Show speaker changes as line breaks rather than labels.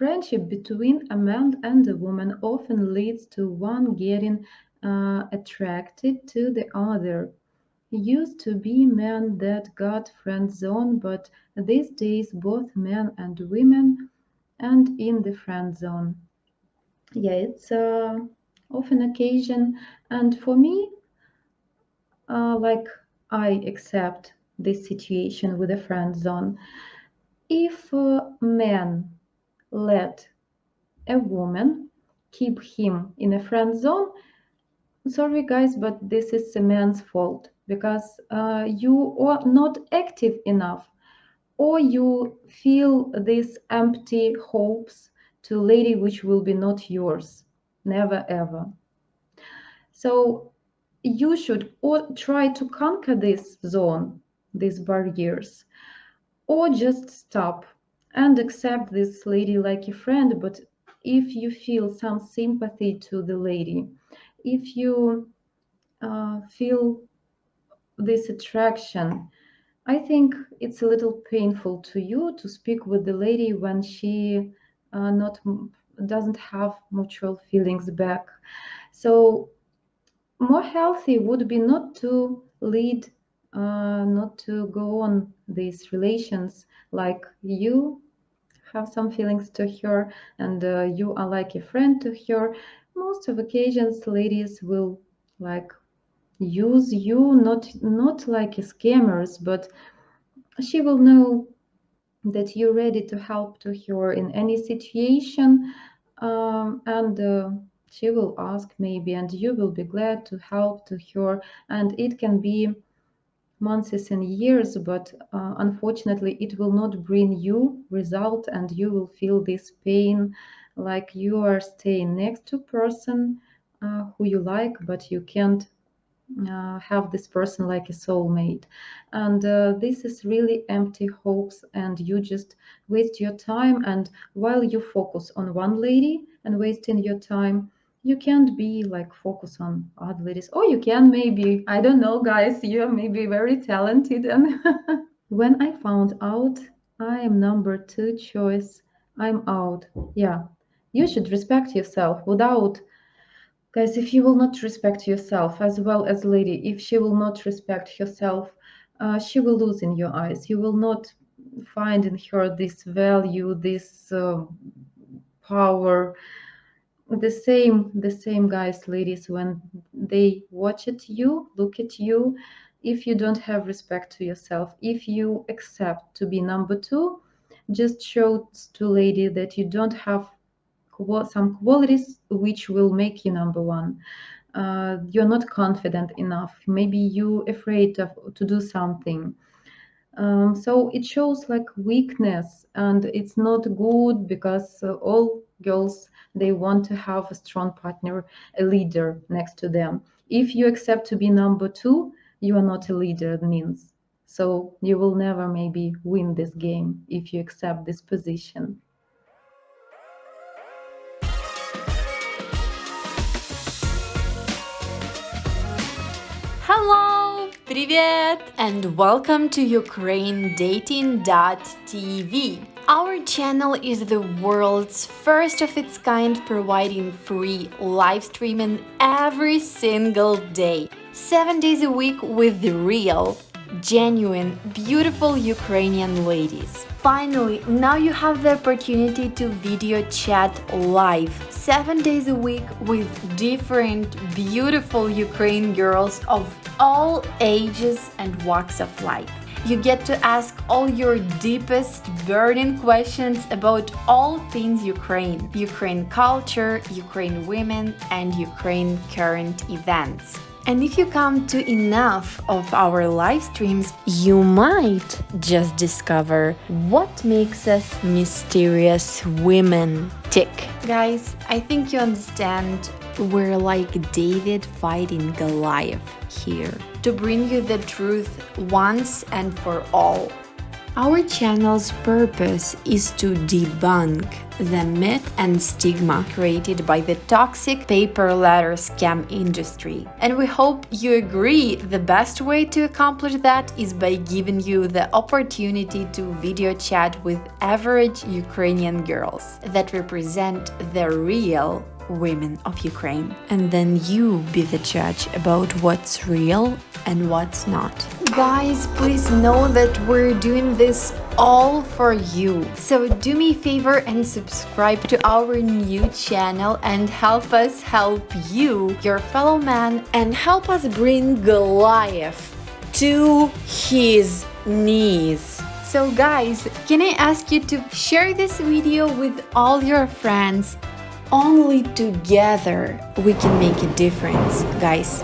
friendship between a man and a woman often leads to one getting uh, attracted to the other. Used to be men that got friend zone, but these days both men and women and in the friend zone. Yeah, it's uh, often occasion, and for me, uh, like I accept this situation with a friend zone. If a man let a woman keep him in a friend zone, sorry guys, but this is a man's fault because uh, you are not active enough or you feel these empty hopes to lady which will be not yours. Never ever. So you should or try to conquer this zone these barriers or just stop and accept this lady like a friend but if you feel some sympathy to the lady if you uh, feel this attraction i think it's a little painful to you to speak with the lady when she uh, not doesn't have mutual feelings back. So more healthy would be not to lead uh, not to go on these relations. Like you have some feelings to her and uh, you are like a friend to her most of occasions ladies will like use you not not like scammers but she will know that you're ready to help to her in any situation. Um, and uh, she will ask maybe and you will be glad to help to her and it can be months and years but uh, unfortunately it will not bring you result and you will feel this pain like you are staying next to person uh, who you like but you can't uh, have this person like a soulmate. And uh, this is really empty hopes and you just waste your time. And while you focus on one lady and wasting your time you can't be like focus on other ladies or you can maybe i don't know guys you're maybe very talented and when i found out i am number two choice i'm out yeah you should respect yourself without Guys, if you will not respect yourself as well as lady, if she will not respect herself, uh, she will lose in your eyes. You will not find in her this value, this uh, power. The same, the same guys, ladies, when they watch at you, look at you, if you don't have respect to yourself, if you accept to be number two, just show to lady that you don't have some qualities which will make you number one. Uh, you're not confident enough. Maybe you afraid of, to do something. Um, so it shows like weakness and it's not good because uh, all girls they want to have a strong partner a leader next to them if you accept to be number two you are not a leader it means so you will never maybe win this game if you accept this position
Hello! Привет! And welcome to UkraineDating.tv. our channel is the world's first of its kind providing free live streaming every single day, 7 days a week with the real, genuine, beautiful Ukrainian ladies. Finally, now you have the opportunity to video chat live, 7 days a week with different beautiful Ukraine girls of all ages and walks of life. You get to ask all your deepest burning questions about all things Ukraine, Ukraine culture, Ukraine women and Ukraine current events. And if you come to enough of our live streams, you might just discover what makes us mysterious women tick. Guys, I think you understand we're like David fighting Goliath here to bring you the truth once and for all. Our channel's purpose is to debunk the myth and stigma created by the toxic pay-per-letter scam industry. And we hope you agree the best way to accomplish that is by giving you the opportunity to video chat with average Ukrainian girls that represent the real women of Ukraine. And then you be the judge about what's real and what's not. Guys, please know that we're doing this all for you. So do me a favor and subscribe to our new channel and help us help you, your fellow man, and help us bring Goliath to his knees. So guys, can I ask you to share this video with all your friends only together we can make a difference, guys.